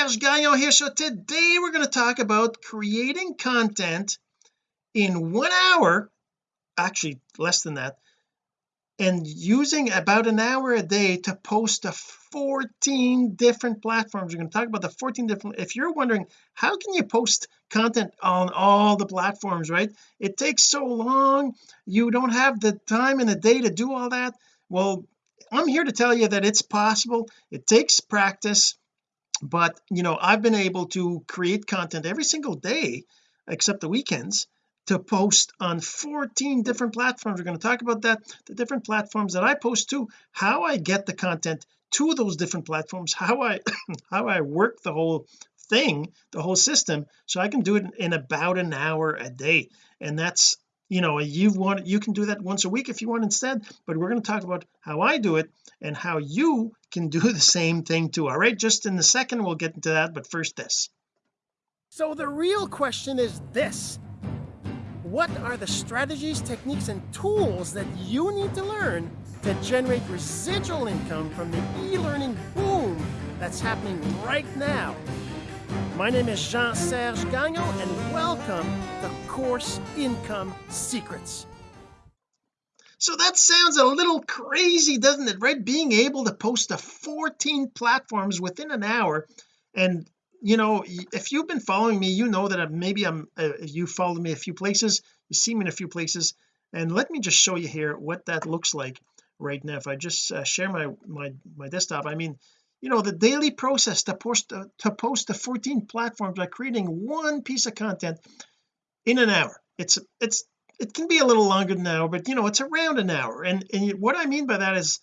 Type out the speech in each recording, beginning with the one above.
Serge Gagnon here. So today we're going to talk about creating content in one hour actually less than that and using about an hour a day to post to 14 different platforms. We're going to talk about the 14 different if you're wondering how can you post content on all the platforms right? It takes so long. You don't have the time in a day to do all that. Well I'm here to tell you that it's possible. It takes practice but you know I've been able to create content every single day except the weekends to post on 14 different platforms. We're going to talk about that the different platforms that I post to how I get the content to those different platforms how I how I work the whole thing the whole system so I can do it in about an hour a day. And that's you know you want you can do that once a week if you want instead but we're going to talk about how I do it and how you can do the same thing too all right just in a second we'll get into that but first this so the real question is this what are the strategies, techniques, and tools that you need to learn to generate residual income from the e-learning boom that's happening right now? My name is Jean-Serge Gagnon, and welcome to Course Income Secrets. So that sounds a little crazy, doesn't it, right? Being able to post to 14 platforms within an hour. And you know if you've been following me you know that maybe I'm uh, you followed me a few places you see me in a few places. And let me just show you here what that looks like right now. If I just uh, share my my my desktop I mean you know the daily process to post uh, to post to 14 platforms by creating one piece of content in an hour. It's it's it can be a little longer than an hour but you know it's around an hour. And and what I mean by that is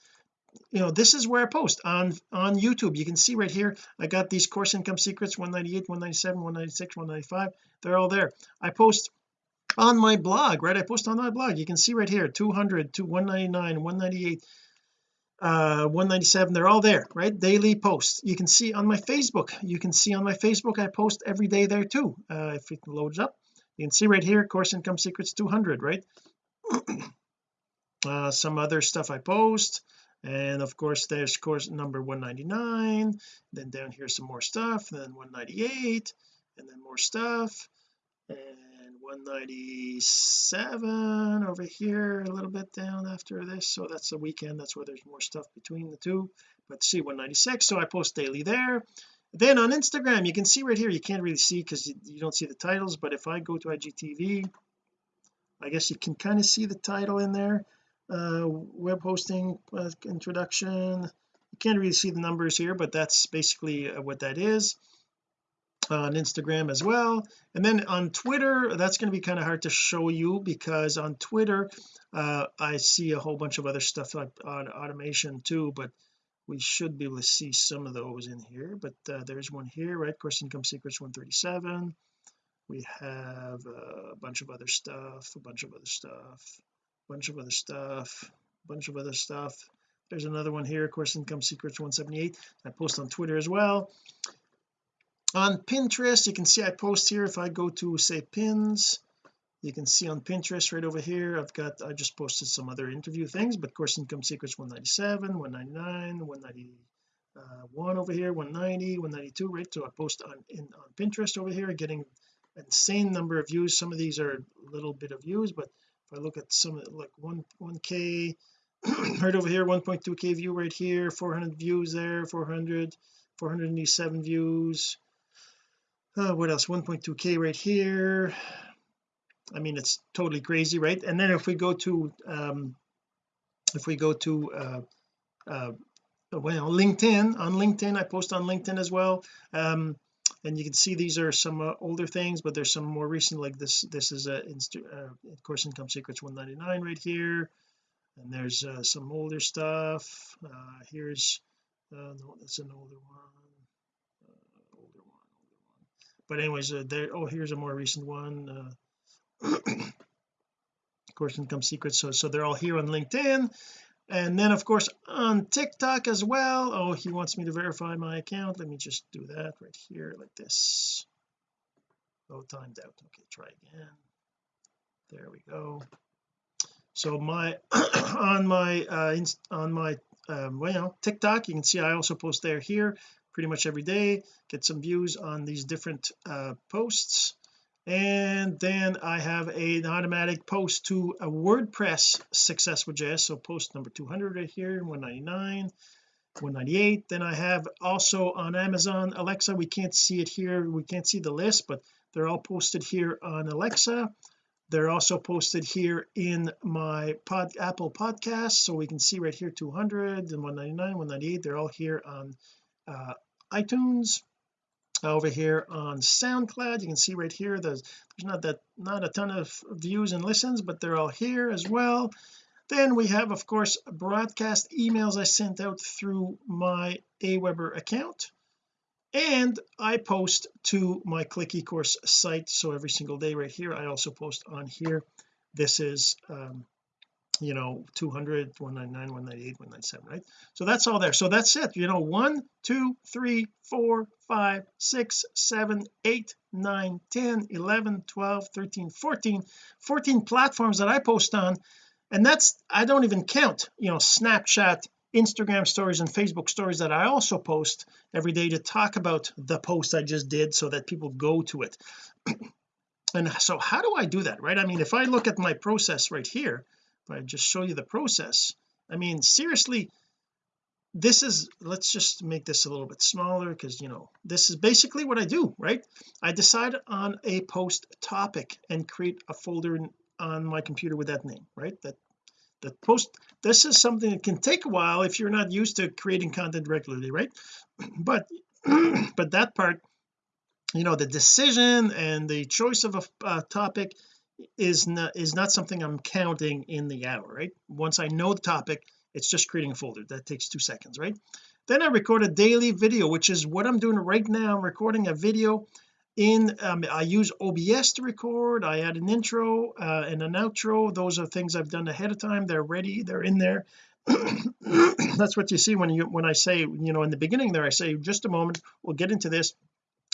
you know this is where I post on on YouTube. You can see right here I got these course income secrets 198 197 196 195 they're all there. I post on my blog right? I post on my blog. You can see right here 200 to 199 198 uh 197 they're all there right? Daily posts. You can see on my Facebook. You can see on my Facebook I post every day there too uh if it loads up you can see right here course income secrets 200 right? Uh some other stuff I post and of course there's course number 199 then down here some more stuff then 198 and then more stuff and 197 over here a little bit down after this so that's the weekend that's where there's more stuff between the two but see 196 so I post daily there then on Instagram you can see right here you can't really see because you, you don't see the titles but if I go to IGTV I guess you can kind of see the title in there. Uh, web hosting uh, introduction. You can't really see the numbers here but that's basically uh, what that is on Instagram as well. And then on Twitter that's going to be kind of hard to show you because on Twitter uh, I see a whole bunch of other stuff on automation too but we should be able to see some of those in here but uh, there's one here right? Course income secrets 137 we have a bunch of other stuff a bunch of other stuff a bunch of other stuff a bunch of other stuff. There's another one here course income secrets 178 I post on Twitter as well. On Pinterest you can see I post here if I go to say pins you can see on Pinterest right over here I've got I just posted some other interview things but course income secrets 197 199 191 over here 190 192 right? So I post on in on Pinterest over here getting insane number of views. Some of these are a little bit of views but if I look at some like one 1k right over here 1.2k view right here 400 views there 400 487 views. Uh, what else? 1.2k right here I mean it's totally crazy right? And then if we go to um if we go to uh uh well LinkedIn on LinkedIn I post on LinkedIn as well. Um and you can see these are some uh, older things but there's some more recent like this this is a uh, course income secrets 199 right here. And there's uh, some older stuff. Uh, here's uh, no that's an older one. Uh, older one older one. But anyways uh, there oh here's a more recent one uh, course income secrets. So so they're all here on LinkedIn. And then of course on TikTok as well. Oh he wants me to verify my account. Let me just do that right here like this. Oh timed out. Okay try again. There we go. So my on my uh on my um well TikTok you can see I also post there here pretty much every day. Get some views on these different uh, posts and then I have a, an automatic post to a WordPress success with JS so post number 200 right here 199 198 then I have also on Amazon Alexa we can't see it here. We can't see the list but they're all posted here on Alexa. They're also posted here in my pod Apple podcast so we can see right here 200 and 199 198 they're all here on uh, iTunes over here on SoundCloud. You can see right here there's, there's not that not a ton of views and listens but they're all here as well. Then we have of course broadcast emails I sent out through my Aweber account and I post to my click ecourse site. So every single day right here I also post on here. This is um you know 200 199 198 197 right? So that's all there. So that's it. You know one two three four five six seven eight nine 10 11 12 13 14 14 platforms that I post on and that's I don't even count you know Snapchat Instagram stories and Facebook stories that I also post every day to talk about the post I just did so that people go to it. And so how do I do that right? I mean if I look at my process right here if I just show you the process. I mean seriously this is let's just make this a little bit smaller because you know this is basically what I do right? I decide on a post topic and create a folder on my computer with that name right? That the post this is something that can take a while if you're not used to creating content regularly right? But but that part you know the decision and the choice of a, a topic is not is not something I'm counting in the hour right? Once I know the topic it's just creating a folder. That takes two seconds right? Then I record a daily video which is what I'm doing right now. I'm recording a video in um, I use OBS to record. I add an intro uh, and an outro. Those are things I've done ahead of time. They're ready. They're in there. That's what you see when you when I say you know in the beginning there I say just a moment. We'll get into this.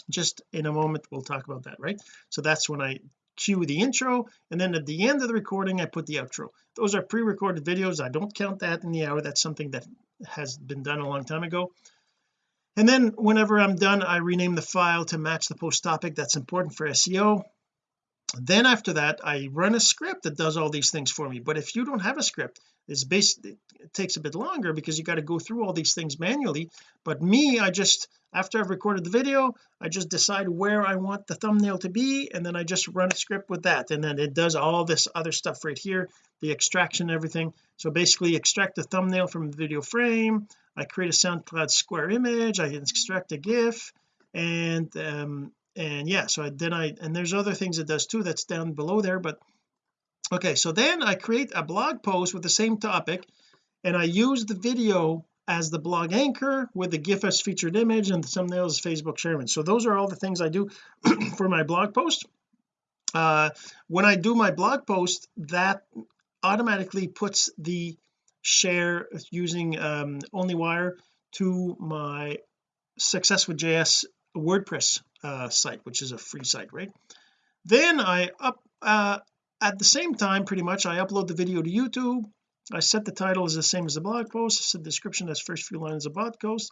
Just in a moment we'll talk about that right? So that's when I cue the intro and then at the end of the recording I put the outro. Those are pre-recorded videos. I don't count that in the hour. That's something that has been done a long time ago. And then whenever I'm done I rename the file to match the post topic that's important for SEO then after that I run a script that does all these things for me. But if you don't have a script it's basically it takes a bit longer because you got to go through all these things manually. But me I just after I've recorded the video I just decide where I want the thumbnail to be and then I just run a script with that. And then it does all this other stuff right here the extraction everything. So basically extract the thumbnail from the video frame. I create a SoundCloud square image. I extract a GIF. And um and yeah so I, then I and there's other things it does too that's down below there but okay so then I create a blog post with the same topic and I use the video as the blog anchor with the GIF as featured image and the thumbnail as Facebook sharing so those are all the things I do for my blog post. Uh when I do my blog post that automatically puts the share using um OnlyWire to my success with JS WordPress uh site which is a free site right? Then I up uh at the same time pretty much I upload the video to YouTube. I set the title as the same as the blog post set the description as first few lines of blog post.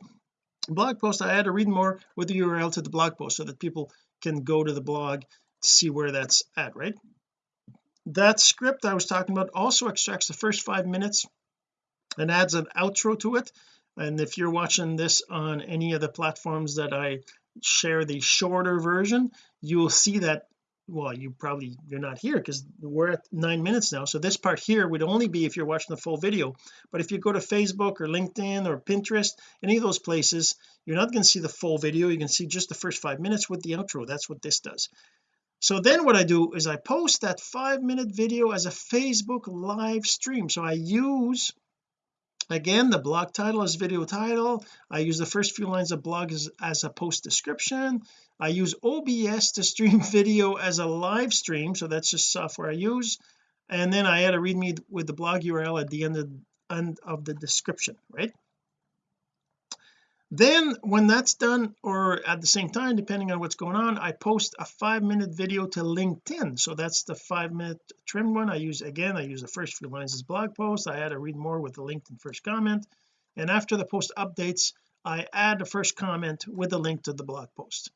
Blog post I add a read more with the URL to the blog post so that people can go to the blog to see where that's at right? That script I was talking about also extracts the first five minutes and adds an outro to it. And if you're watching this on any of the platforms that I share the shorter version you will see that well you probably you're not here because we're at nine minutes now. So this part here would only be if you're watching the full video. But if you go to Facebook or LinkedIn or Pinterest any of those places you're not going to see the full video. You can see just the first five minutes with the outro. That's what this does. So then what I do is I post that five minute video as a Facebook live stream. So I use again the blog title is video title. I use the first few lines of blog as, as a post description. I use OBS to stream video as a live stream so that's just software I use. And then I add a readme with the blog URL at the end of, end of the description right then when that's done or at the same time depending on what's going on I post a five minute video to LinkedIn. So that's the five minute trim one. I use again I use the first few lines as blog post. I add a read more with the LinkedIn first comment. And after the post updates I add the first comment with a link to the blog post.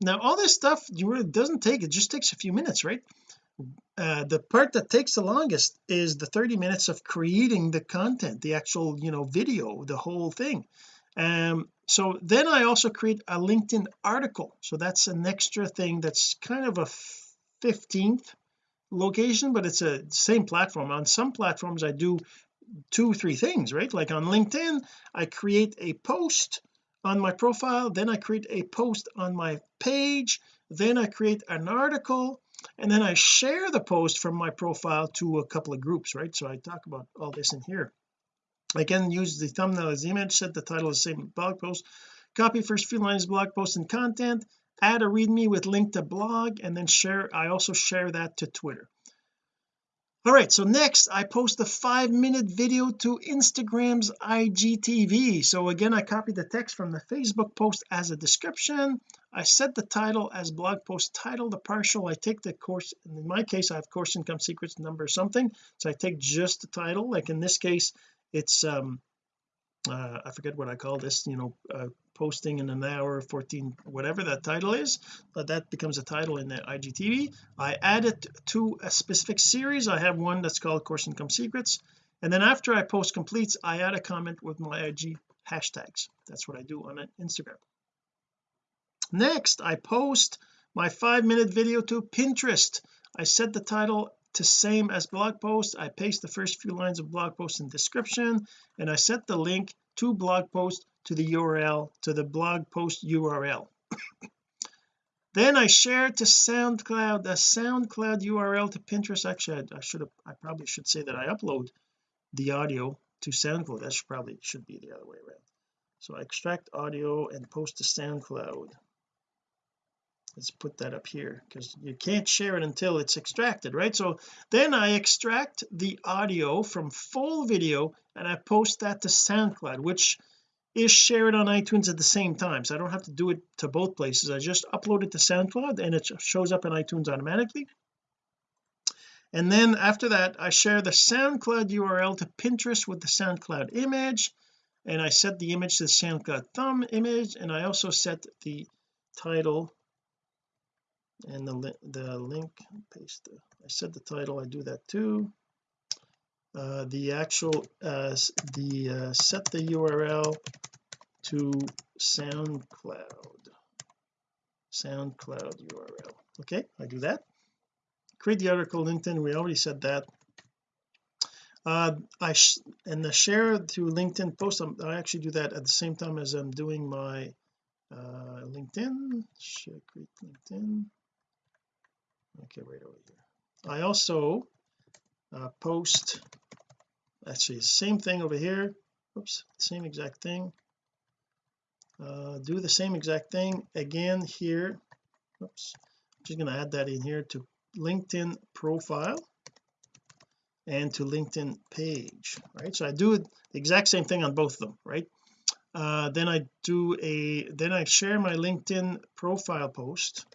Now all this stuff you really doesn't take it just takes a few minutes right? Uh, the part that takes the longest is the 30 minutes of creating the content the actual you know video the whole thing um so then I also create a LinkedIn article. So that's an extra thing that's kind of a 15th location but it's a same platform. On some platforms I do two three things right? Like on LinkedIn I create a post on my profile then I create a post on my page then I create an article and then I share the post from my profile to a couple of groups right? So I talk about all this in here Can use the thumbnail as the image set the title as same blog post copy first few lines blog post and content add a readme with link to blog and then share I also share that to Twitter. All right so next I post a five minute video to Instagram's IGTV so again I copy the text from the Facebook post as a description. I set the title as blog post title the partial I take the course in my case I have course income secrets number something. So I take just the title like in this case it's um uh, I forget what I call this you know uh, posting in an hour 14 whatever that title is but that becomes a title in the IGTV I add it to a specific series. I have one that's called course income secrets. And then after I post completes I add a comment with my IG hashtags. That's what I do on Instagram. Next I post my five minute video to Pinterest. I set the title to same as blog post I paste the first few lines of blog post in description and I set the link to blog post to the URL to the blog post URL then I share to SoundCloud. The SoundCloud URL to Pinterest. Actually I, I should have I probably should say that I upload the audio to SoundCloud. That should probably should be the other way around. So I extract audio and post to SoundCloud let's put that up here because you can't share it until it's extracted right? So then I extract the audio from full video and I post that to SoundCloud which is shared on iTunes at the same time. So I don't have to do it to both places. I just upload it to SoundCloud and it shows up in iTunes automatically. And then after that I share the SoundCloud URL to Pinterest with the SoundCloud image. And I set the image to the SoundCloud thumb image. And I also set the title and the, li the link paste the, I set the title I do that too. Uh, the actual uh, the uh, set the URL to SoundCloud. SoundCloud URL okay I do that. Create the article LinkedIn we already said that. Uh I and the share to LinkedIn post I'm, i actually do that at the same time as I'm doing my uh LinkedIn. Share create LinkedIn okay right over here. I also uh, post actually the same thing over here. Oops same exact thing. Uh, do the same exact thing again here. Oops I'm just going to add that in here to LinkedIn profile and to LinkedIn page right? So I do the exact same thing on both of them right? Uh, then I do a then I share my LinkedIn profile post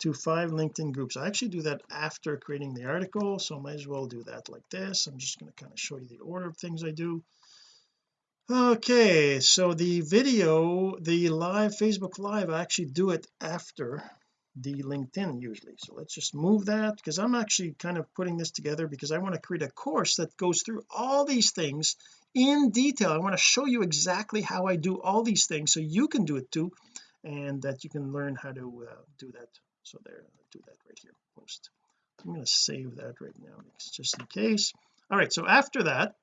to five LinkedIn groups. I actually do that after creating the article so I might as well do that like this. I'm just going to kind of show you the order of things I do. Okay so the video the live Facebook live I actually do it after the LinkedIn usually. So let's just move that because I'm actually kind of putting this together because I want to create a course that goes through all these things in detail. I want to show you exactly how I do all these things so you can do it too and that you can learn how to uh, do that so there I'll do that right here post. I'm going to save that right now just in case. All right so after that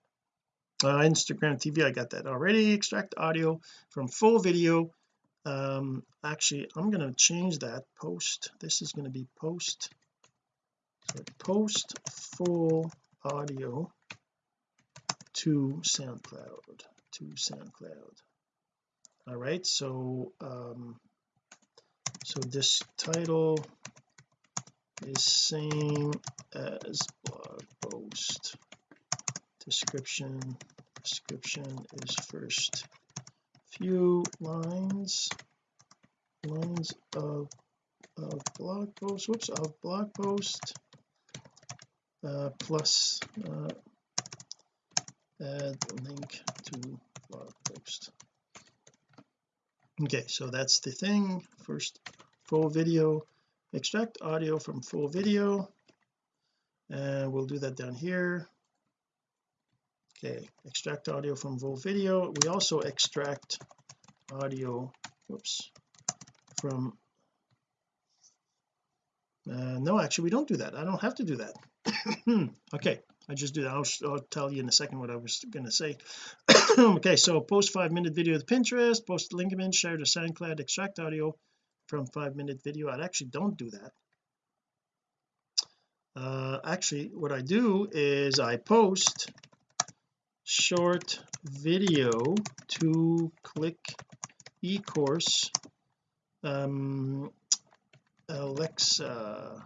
uh, Instagram TV I got that already. Extract audio from full video. Um actually I'm going to change that. Post this is going to be post. So post full audio to SoundCloud to SoundCloud. All right so um so this title is same as blog post. Description description is first few lines lines of of blog post whoops of blog post uh, plus uh, add link to blog post okay so that's the thing. First full video. Extract audio from full video. And we'll do that down here. Okay extract audio from full video. We also extract audio whoops from uh, no actually we don't do that. I don't have to do that. Okay I just do that. I'll, I'll, tell you in a second what I was going to say. Okay so post five minute video to Pinterest post link image share to SoundCloud extract audio from five minute video. I actually don't do that. Uh, actually what I do is I post short video to click eCourse um, Alexa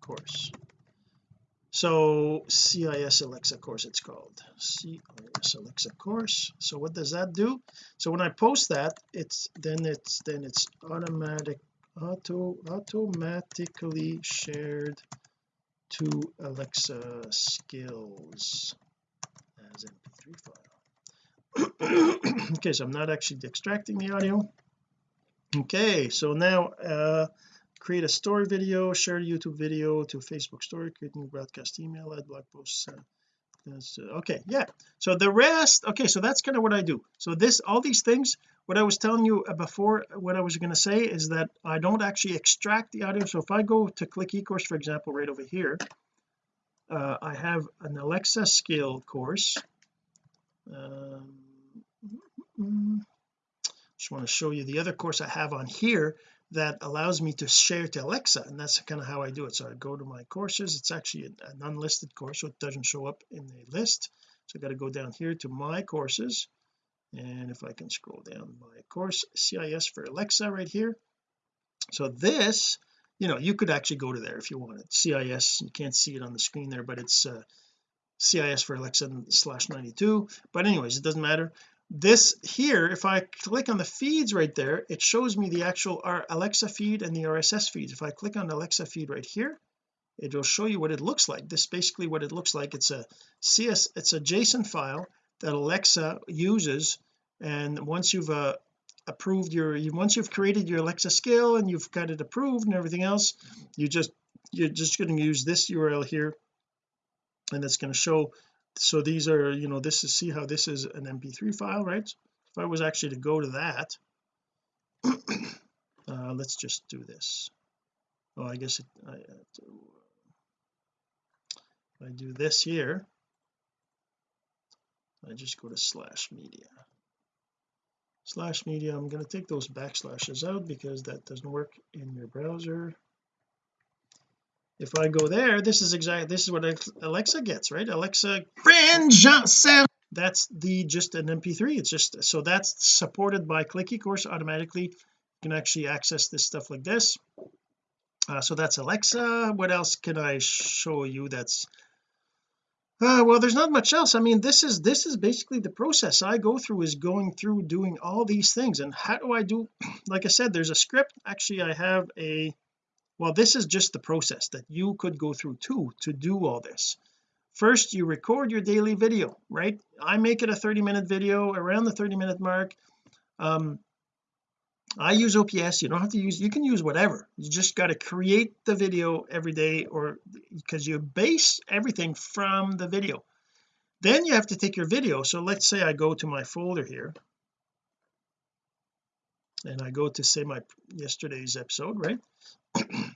course so CIS Alexa course it's called. CIS Alexa course. So what does that do? So when I post that it's then it's then it's automatic auto automatically shared to Alexa skills as mp3 file. Okay so I'm not actually extracting the audio. Okay so now uh create a story video share a YouTube video to Facebook story create new broadcast email add blog posts uh, uh, okay yeah. So the rest okay so that's kind of what I do. So this all these things what I was telling you before what I was going to say is that I don't actually extract the audio. So if I go to click eCourse for example right over here uh, I have an Alexa skill course. Um, just want to show you the other course I have on here that allows me to share to Alexa and that's kind of how I do it. So I go to my courses. It's actually an, unlisted course so it doesn't show up in the list. So I got to go down here to my courses and if I can scroll down my course CIS for Alexa right here. So this you know you could actually go to there if you wanted. CIS you can't see it on the screen there but it's uh, CIS for Alexa slash 92 but anyways it doesn't matter this here if I click on the feeds right there it shows me the actual Alexa feed and the RSS feeds. If I click on Alexa feed right here it will show you what it looks like. This basically what it looks like. It's a CS it's a JSON file that Alexa uses and once you've uh, approved your once you've created your Alexa skill and you've got it approved and everything else you just you're just going to use this URL here and it's going to show so these are you know this is see how this is an mp3 file right? If I was actually to go to that uh, let's just do this. Oh I guess it, I, uh, I do this here I just go to slash media. Slash media I'm going to take those backslashes out because that doesn't work in your browser if I go there this is exactly this is what Alexa gets right? Alexa that's the just an mp3 it's just so that's supported by click eCourse automatically. You can actually access this stuff like this. Uh, so that's Alexa. What else can I show you that's uh, well there's not much else. I mean this is this is basically the process I go through is going through doing all these things. And how do I do like I said there's a script. Actually I have a well this is just the process that you could go through too to do all this. First you record your daily video right? I make it a 30 minute video around the 30 minute mark. Um I use OBS you don't have to use you can use whatever. You just got to create the video every day or because you base everything from the video. Then you have to take your video. So let's say I go to my folder here and I go to say my yesterday's episode right?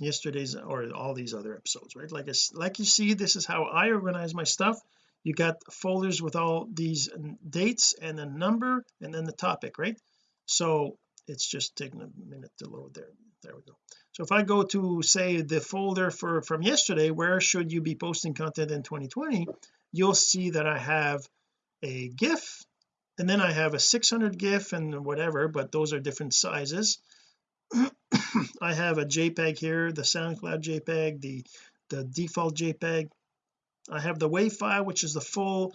Yesterday's or all these other episodes right? Like it's like you see this is how I organize my stuff. You got folders with all these dates and the number and then the topic right? So it's just taking a minute to load there. There we go. So if I go to say the folder for from yesterday where should you be posting content in 2020 you'll see that I have a GIF and then I have a 600 GIF and whatever but those are different sizes. I have a JPEG here the SoundCloud JPEG the the default JPEG. I have the WAV file which is the full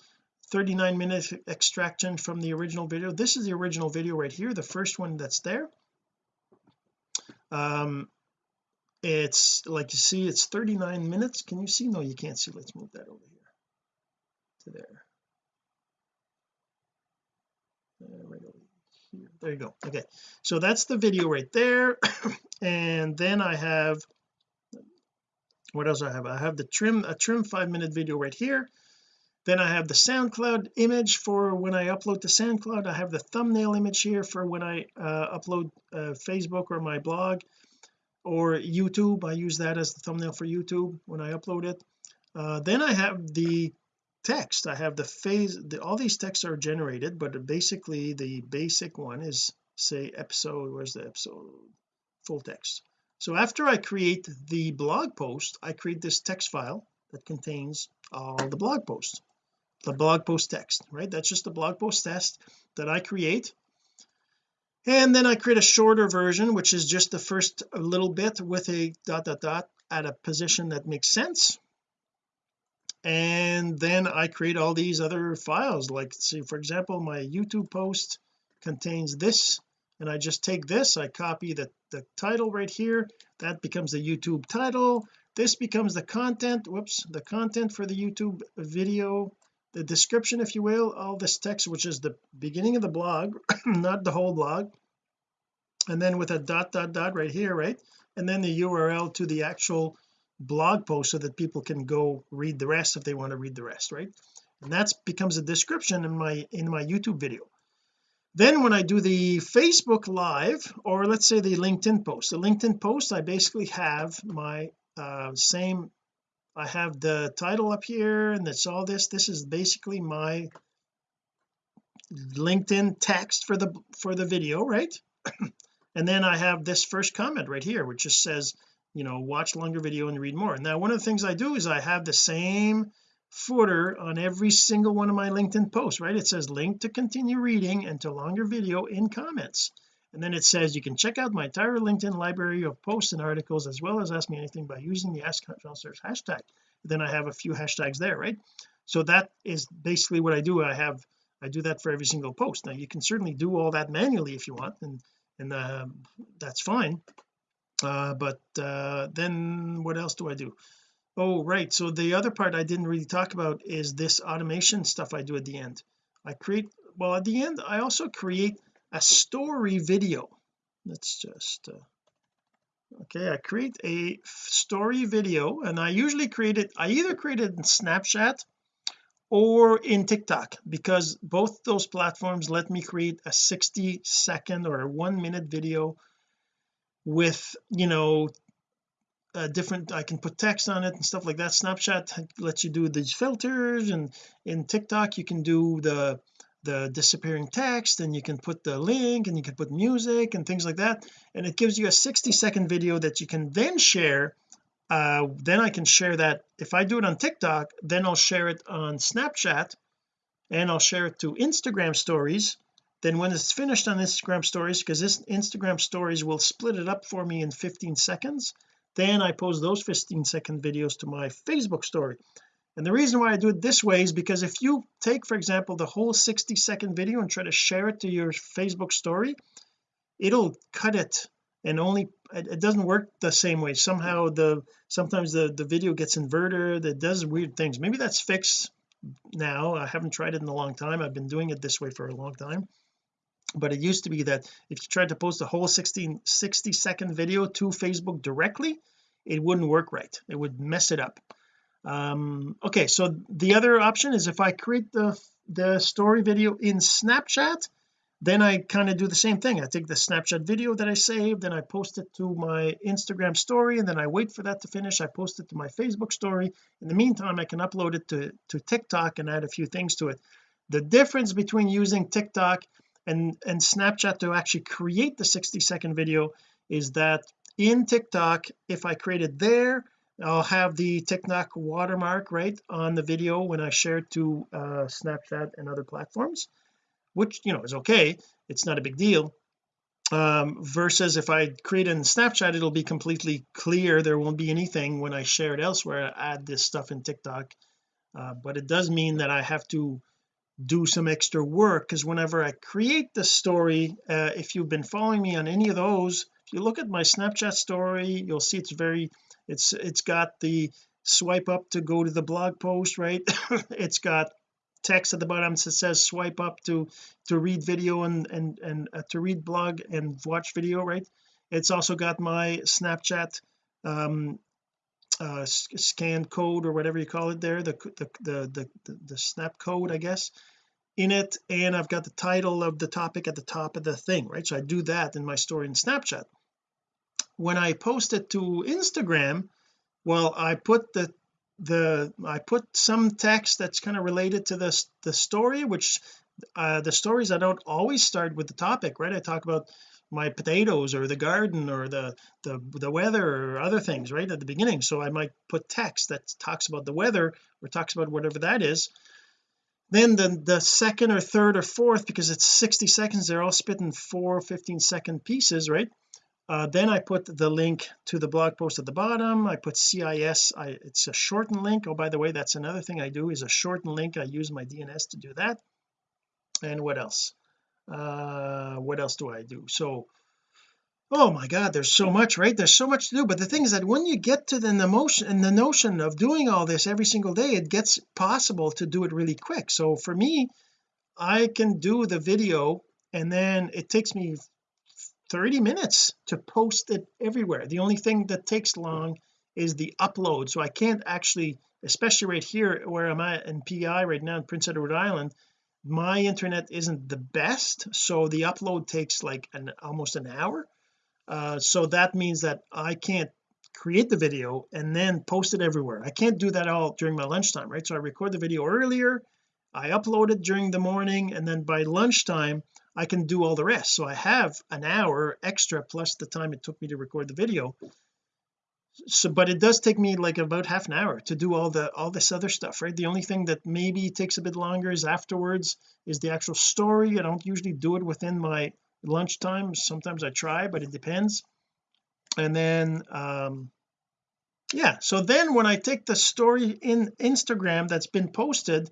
39 minute extraction from the original video. This is the original video right here the first one that's there. Um it's like you see it's 39 minutes. Can you see? No you can't see. Let's move that over here to there, there right over here there you go. Okay. So that's the video right there. And then I have what else I have? I have the trim a trim five minute video right here. Then I have the SoundCloud image for when I upload to SoundCloud. I have the thumbnail image here for when I uh, upload uh, Facebook or my blog or YouTube. I use that as the thumbnail for YouTube when I upload it. Uh, then I have the text. I have the phase the, all these texts are generated but basically the basic one is say episode where's the episode? Full text. So after I create the blog post I create this text file that contains all the blog posts. The blog post text right? That's just the blog post test that I create. And then I create a shorter version which is just the first little bit with a dot dot dot at a position that makes sense and then I create all these other files like see for example my YouTube post contains this and I just take this I copy the, the title right here that becomes the YouTube title this becomes the content whoops the content for the YouTube video the description if you will all this text which is the beginning of the blog not the whole blog and then with a dot dot dot right here right and then the URL to the actual blog post so that people can go read the rest if they want to read the rest right? And that becomes a description in my in my YouTube video. Then when I do the Facebook live or let's say the LinkedIn post the LinkedIn post I basically have my uh, same I have the title up here and that's all this. This is basically my LinkedIn text for the for the video right? And then I have this first comment right here which just says you know watch longer video and read more. Now one of the things I do is I have the same footer on every single one of my LinkedIn posts right? It says link to continue reading and to longer video in comments. And then it says you can check out my entire LinkedIn library of posts and articles as well as ask me anything by using the ask counselors hashtag. Then I have a few hashtags there right? So that is basically what I do. I have I do that for every single post. Now you can certainly do all that manually if you want and and uh, that's fine uh, but uh, then what else do I do? Oh right so the other part I didn't really talk about is this automation stuff I do at the end. I create well at the end I also create a story video. Let's just uh, okay I create a story video and I usually create it I either create it in Snapchat or in TikTok because both those platforms let me create a 60 second or a one minute video with you know uh, different I can put text on it and stuff like that. Snapchat lets you do these filters and in TikTok you can do the the disappearing text and you can put the link and you can put music and things like that. And it gives you a 60 second video that you can then share. Uh, then I can share that. If I do it on TikTok then I'll share it on Snapchat and I'll share it to Instagram stories then when it's finished on Instagram stories because this Instagram stories will split it up for me in 15 seconds. Then I post those 15 second videos to my Facebook story. And the reason why I do it this way is because if you take for example the whole 60 second video and try to share it to your Facebook story it'll cut it and only it, doesn't work the same way. Somehow the sometimes the the video gets inverted it does weird things. Maybe that's fixed now. I haven't tried it in a long time. I've been doing it this way for a long time but it used to be that if you tried to post a whole 16 60 second video to Facebook directly it wouldn't work right. It would mess it up. Um okay so the other option is if I create the the story video in Snapchat then I kind of do the same thing. I take the Snapchat video that I saved then I post it to my Instagram story and then I wait for that to finish. I post it to my Facebook story. In the meantime I can upload it to to TikTok and add a few things to it. The difference between using TikTok and and Snapchat to actually create the 60 second video is that in TikTok if I create it there I'll have the TikTok watermark right on the video when I share it to uh, Snapchat and other platforms which you know is okay. It's not a big deal. Um, versus if I create it in Snapchat it'll be completely clear. There won't be anything when I share it elsewhere I add this stuff in TikTok. Uh, but it does mean that I have to do some extra work because whenever I create the story uh, if you've been following me on any of those if you look at my Snapchat story you'll see it's very it's it's got the swipe up to go to the blog post right? It's got text at the bottom that says swipe up to to read video and and and uh, to read blog and watch video right? It's also got my Snapchat um uh scan code or whatever you call it there the the the the, the snap code I guess in it and I've got the title of the topic at the top of the thing right? So I do that in my story in Snapchat. When I post it to Instagram well I put the the I put some text that's kind of related to this the story which uh the stories I don't always start with the topic right? I talk about my potatoes or the garden or the the the weather or other things right at the beginning. So I might put text that talks about the weather or talks about whatever that is. Then the the second or third or fourth because it's 60 seconds they're all split in four 15 second pieces right? Uh, then I put the link to the blog post at the bottom. I put CIS I it's a shortened link. Oh by the way that's another thing I do is a shortened link. I use my DNS to do that. And what else uh what else do I do? So oh my god there's so much right? There's so much to do. But the thing is that when you get to the notion and the notion of doing all this every single day it gets possible to do it really quick. So for me I can do the video and then it takes me 30 minutes to post it everywhere. The only thing that takes long is the upload. So I can't actually especially right here where I'm at in PEI right now in Prince Edward Island my internet isn't the best so the upload takes like an almost an hour. Uh, so that means that I can't create the video and then post it everywhere. I can't do that all during my lunchtime right? So I record the video earlier I upload it during the morning and then by lunchtime I can do all the rest. So I have an hour extra plus the time it took me to record the video so but it does take me like about half an hour to do all the all this other stuff right? The only thing that maybe takes a bit longer is afterwards is the actual story. I don't usually do it within my lunchtime. Sometimes I try but it depends. And then um yeah so then when I take the story in Instagram that's been posted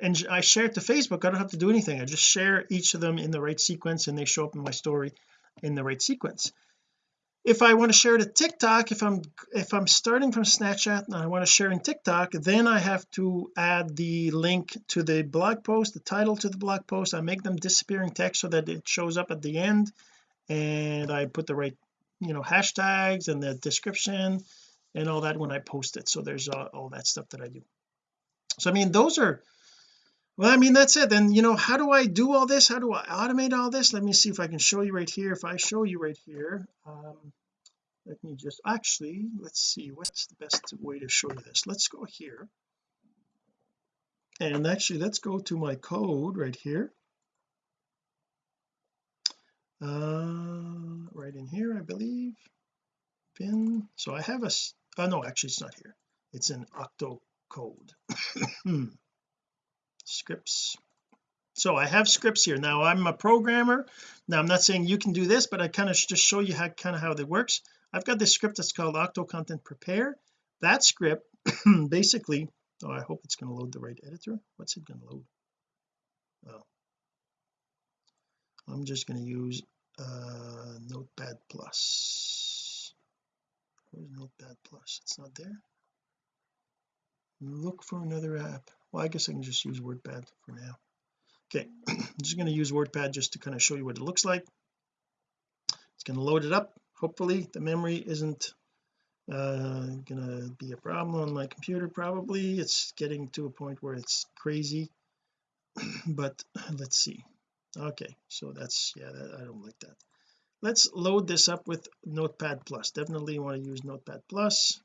and I share it to Facebook I don't have to do anything. I just share each of them in the right sequence and they show up in my story in the right sequence if I want to share to TikTok if I'm if I'm starting from Snapchat and I want to share in TikTok then I have to add the link to the blog post the title to the blog post. I make them disappearing text so that it shows up at the end. And I put the right you know hashtags and the description and all that when I post it. So there's all, all that stuff that I do. So I mean those are well I mean that's it. Then you know how do I do all this? How do I automate all this? Let me see if I can show you right here. If I show you right here um let me just actually let's see. What's the best way to show you this? Let's go here. And actually let's go to my code right here. Uh right in here I believe. Pin so I have a oh no actually it's not here. It's in octo code scripts. So I have scripts here. Now I'm a programmer. Now I'm not saying you can do this but I kind of just show you how kind of how that works. I've got this script that's called octo content prepare. That script basically oh I hope it's going to load the right editor. What's it going to load? Oh I'm just going to use uh notepad plus. Where's notepad plus? It's not there look for another app. Well I guess I can just use WordPad for now. Okay I'm just going to use WordPad just to kind of show you what it looks like. It's going to load it up. Hopefully the memory isn't uh gonna be a problem on my computer probably. It's getting to a point where it's crazy. But let's see. Okay so that's yeah that, I don't like that. Let's load this up with notepad plus. Definitely want to use notepad plus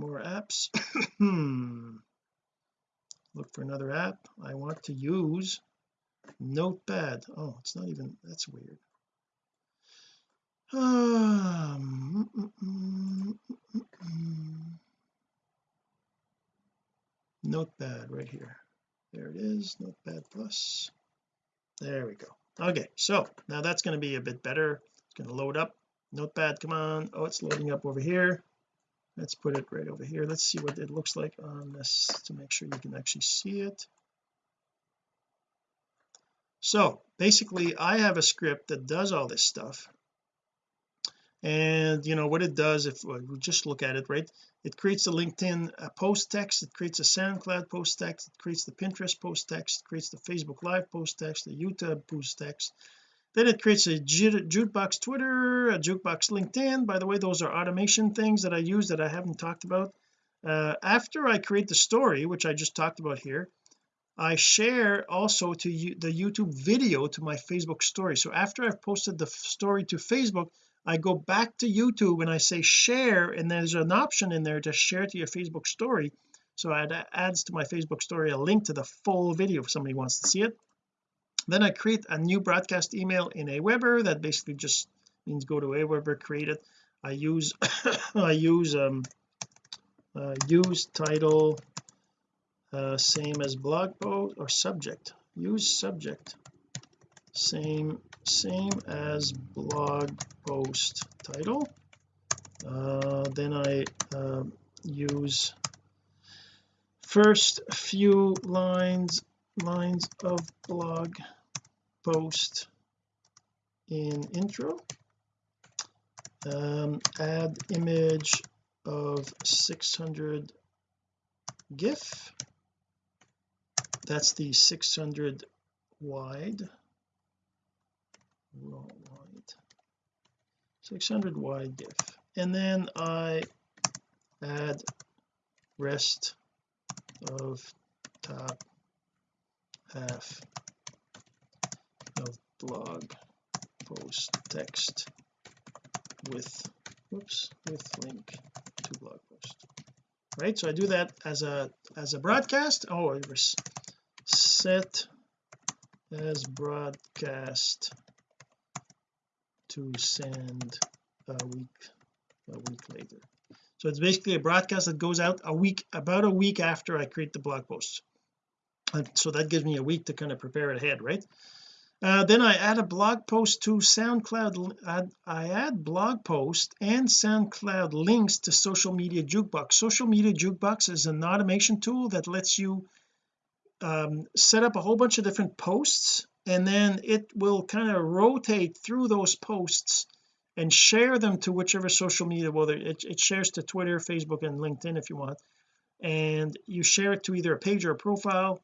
more apps? Hmm. Look for another app I want to use. Notepad. Oh it's not even that's weird. Um, mm, mm, mm, notepad right here. There it is notepad plus. There we go. Okay so now that's going to be a bit better. It's going to load up. Notepad come on. Oh it's loading up over here let's put it right over here. Let's see what it looks like on this to make sure you can actually see it. So basically I have a script that does all this stuff. And you know what it does if we just look at it right? It creates a LinkedIn uh, post text it creates a SoundCloud post text it creates the Pinterest post text it creates the Facebook live post text the YouTube post text then it creates a jukebox Twitter a jukebox LinkedIn. By the way those are automation things that I use that I haven't talked about. Uh, after I create the story which I just talked about here I share also to you the YouTube video to my Facebook story. So after I've posted the story to Facebook I go back to YouTube and I say share and there's an option in there to share to your Facebook story. So it adds to my Facebook story a link to the full video if somebody wants to see it then I create a new broadcast email in Aweber that basically just means go to Aweber create it. I use I use um uh, use title uh, same as blog post or subject. Use subject. Same same as blog post title. Uh, then I uh, use first few lines lines of blog post in intro. Um, add image of 600 gif. That's the 600 wide. Wide. 600 wide gif. And then I add rest of top half of blog post text with whoops with link to blog post. Right so I do that as a as a broadcast. Oh it was set as broadcast to send a week a week later. So it's basically a broadcast that goes out a week about a week after I create the blog post so that gives me a week to kind of prepare ahead right? Uh, then I add a blog post to SoundCloud add, I add blog post and SoundCloud links to social media jukebox. Social media jukebox is an automation tool that lets you um, set up a whole bunch of different posts and then it will kind of rotate through those posts and share them to whichever social media well it, it shares to Twitter Facebook and LinkedIn if you want and you share it to either a page or a profile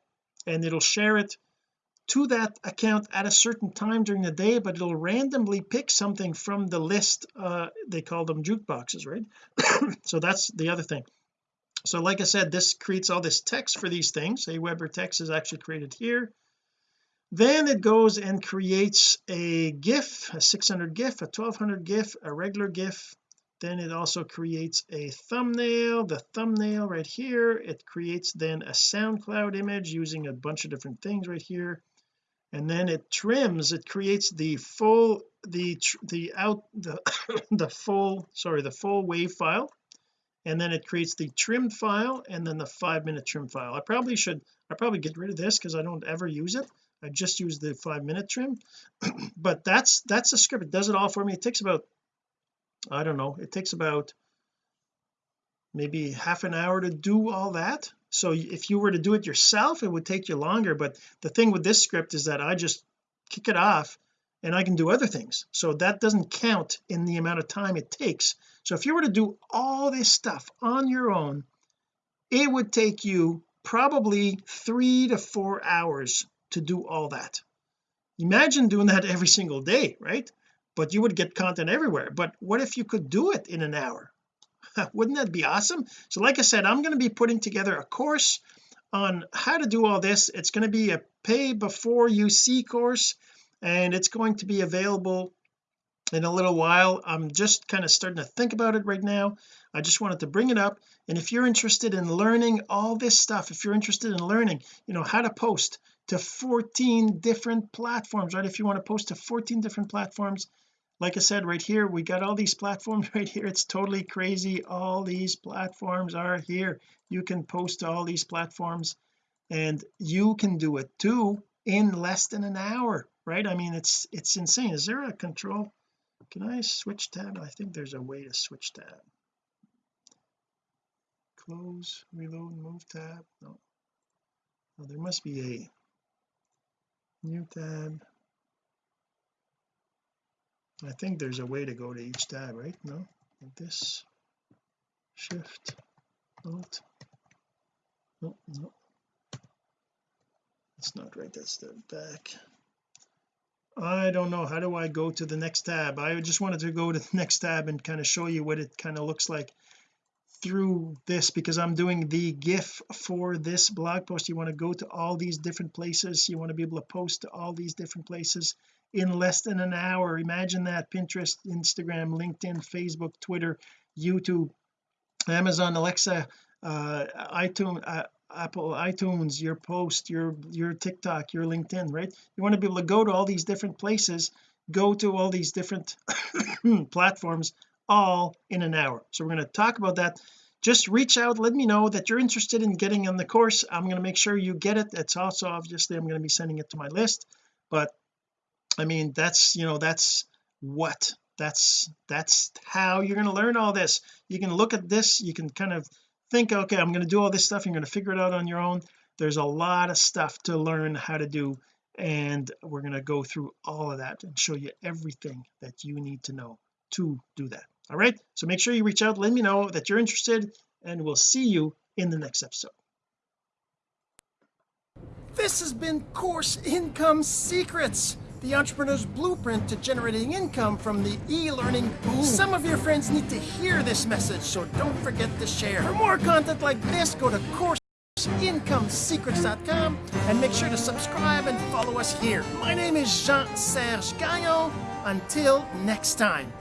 and it'll share it to that account at a certain time during the day but it'll randomly pick something from the list uh they call them jukeboxes right? So that's the other thing. So like I said this creates all this text for these things. A Aweber text is actually created here. Then it goes and creates a gif a 600 gif a 1200 gif a regular gif then it also creates a thumbnail the thumbnail right here. It creates then a SoundCloud image using a bunch of different things right here. And then it trims it creates the full the the out the the full sorry the full wave file. And then it creates the trimmed file and then the five minute trim file. I probably should I probably get rid of this because I don't ever use it. I just use the five minute trim. But that's that's the script. It does it all for me. It takes about I don't know it takes about maybe half an hour to do all that. So if you were to do it yourself it would take you longer but the thing with this script is that I just kick it off and I can do other things. So that doesn't count in the amount of time it takes. So if you were to do all this stuff on your own it would take you probably three to four hours to do all that. Imagine doing that every single day right but you would get content everywhere. But what if you could do it in an hour? Wouldn't that be awesome? So like I said I'm going to be putting together a course on how to do all this. It's going to be a pay before you see course and it's going to be available in a little while. I'm just kind of starting to think about it right now. I just wanted to bring it up. And if you're interested in learning all this stuff if you're interested in learning you know how to post to 14 different platforms right? If you want to post to 14 different platforms like I said right here we got all these platforms right here. It's totally crazy. All these platforms are here. You can post to all these platforms and you can do it too in less than an hour right? I mean it's it's insane. Is there a control? Can I switch tab? I think there's a way to switch tab. Close reload move tab. No. Oh, there must be a new tab I think there's a way to go to each tab right? No? Like this. Shift. Alt. No no. It's not right. That's the back. I don't know. How do I go to the next tab? I just wanted to go to the next tab and kind of show you what it kind of looks like through this because I'm doing the GIF for this blog post. You want to go to all these different places. You want to be able to post to all these different places in less than an hour. Imagine that Pinterest Instagram LinkedIn Facebook Twitter YouTube Amazon Alexa uh iTunes uh, Apple iTunes your post your your TikTok your LinkedIn right? You want to be able to go to all these different places go to all these different platforms all in an hour. So we're going to talk about that. Just reach out let me know that you're interested in getting on the course. I'm going to make sure you get it. It's also obviously I'm going to be sending it to my list but I mean that's you know that's what that's that's how you're going to learn all this. You can look at this you can kind of think okay I'm going to do all this stuff you're going to figure it out on your own. There's a lot of stuff to learn how to do and we're going to go through all of that and show you everything that you need to know to do that. All right? So make sure you reach out let me know that you're interested and we'll see you in the next episode. This has been course income secrets the entrepreneur's blueprint to generating income from the e-learning boom. Some of your friends need to hear this message, so don't forget to share. For more content like this, go to courseincomesecrets.com and make sure to subscribe and follow us here. My name is Jean-Serge Gagnon. Until next time.